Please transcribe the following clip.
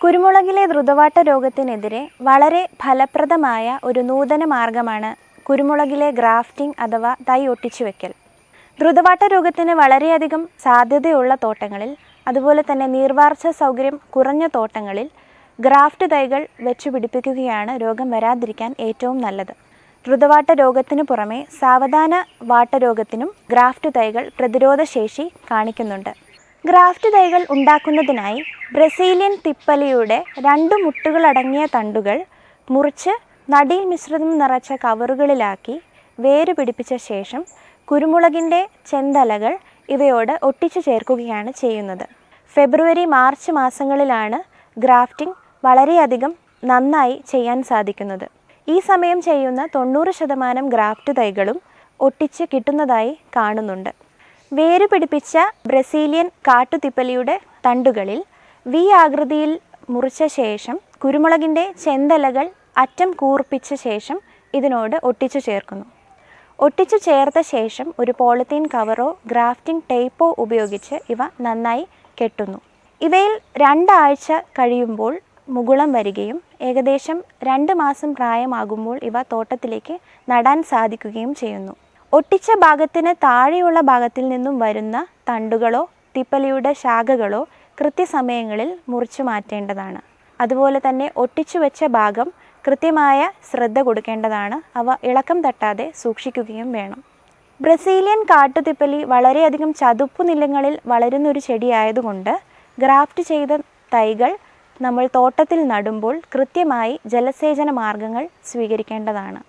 കുരുമുളകിലെ ദ്രുതവാട്ട രോഗത്തിനെതിരെ വളരെ ഫലപ്രദമായ ഒരു നൂതന മാർഗമാണ് കുരുമുളകിലെ ഗ്രാഫ്റ്റിംഗ് അഥവാ തൈ ഒട്ടിച്ചു വെക്കൽ ദ്രുതവാട്ട രോഗത്തിന് വളരെയധികം സാധ്യതയുള്ള തോട്ടങ്ങളിൽ അതുപോലെ തന്നെ നീർവാർച്ച സൗകര്യം കുറഞ്ഞ തോട്ടങ്ങളിൽ ഗ്രാഫ്റ്റ് തൈകൾ വെച്ചു പിടിപ്പിക്കുകയാണ് രോഗം വരാതിരിക്കാൻ ഏറ്റവും നല്ലത്. ദ്രുതവാട്ട രോഗത്തിനു പുറമെ സാവധാന വാട്ടരോഗത്തിനും ഗ്രാഫ്റ്റ് തൈകൾ പ്രതിരോധശേഷി കാണിക്കുന്നുണ്ട്. ഗ്രാഫ്റ്റ് തൈകൾ ഉണ്ടാക്കുന്നതിനായി ബ്രസീലിയൻ തിപ്പലിയുടെ രണ്ട് മുട്ടുകളടങ്ങിയ തണ്ടുകൾ മുറിച്ച് നടീൽ മിശ്രിതം നിറച്ച കവറുകളിലാക്കി വേര് പിടിപ്പിച്ച ശേഷം കുരുമുളകിന്റെ ചെന്തലകൾ ഇവയോട് ഒട്ടിച്ചു ചേർക്കുകയാണ് ചെയ്യുന്നത്. ഫെബ്രുവരി മാർച്ച് മാസങ്ങളിലാണ് ഗ്രാഫ്റ്റിംഗ് വളരെയധികം നന്നായി ചെയ്യാൻ സാധിക്കുന്നത്. ഈ സമയം ചെയ്യുന്ന തൊണ്ണൂറ് ശതമാനം ഗ്രാഫ്റ്റ് തൈകളും ഒട്ടിച്ച് കിട്ടുന്നതായി കാണുന്നുണ്ട്. വേര് പിടിപ്പിച്ച ബ്രസീലിയൻ കാട്ടുതിപ്പലിയുടെ തണ്ടുകളിൽ വി ആകൃതിയിൽ മുറിച്ച ശേഷം കുരുമുളകിന്റെ ചെന്തലകൾ അറ്റം കൂർപ്പിച്ച ശേഷം ഇതിനോട് ഒട്ടിച്ചു ചേർക്കുന്നു. ഒട്ടിച്ചു ചേർത്ത ശേഷം ഒരു പോളിത്തീൻ കവറോ ഗ്രാഫ്റ്റിംഗ് ടേപ്പോ ഉപയോഗിച്ച് ഇവ നന്നായി കെട്ടുന്നു. ഇവയിൽ രണ്ടാഴ്ച കഴിയുമ്പോൾ മുകുളം വരികയും ഏകദേശം രണ്ട് മാസം പ്രായമാകുമ്പോൾ ഇവ തോട്ടത്തിലേക്ക് നടാൻ സാധിക്കുകയും ചെയ്യുന്നു. ഒട്ടിച്ച ഭാഗത്തിന് താഴെയുള്ള ഭാഗത്തിൽ നിന്നും വരുന്ന തണ്ടുകളോ തിപ്പലിയുടെ ശാഖകളോ കൃത്യസമയങ്ങളിൽ മുറിച്ചു മാറ്റേണ്ടതാണ്. അതുപോലെ തന്നെ ഒട്ടിച്ചു വെച്ച ഭാഗം കൃത്യമായ ശ്രദ്ധ കൊടുക്കേണ്ടതാണ്. അവ ഇളക്കം തട്ടാതെ സൂക്ഷിക്കുകയും വേണം. ബ്രസീലിയൻ കാട്ടുതിപ്പലി വളരെയധികം ചതുപ്പു നിലങ്ങളിൽ വളരുന്നൊരു ചെടിയായതുകൊണ്ട് ഗ്രാഫ്റ്റ് ചെയ്ത തൈകൾ നമ്മൾ തോട്ടത്തിൽ നടുമ്പോൾ കൃത്യമായി ജലസേചന മാർഗങ്ങൾ സ്വീകരിക്കേണ്ടതാണ്.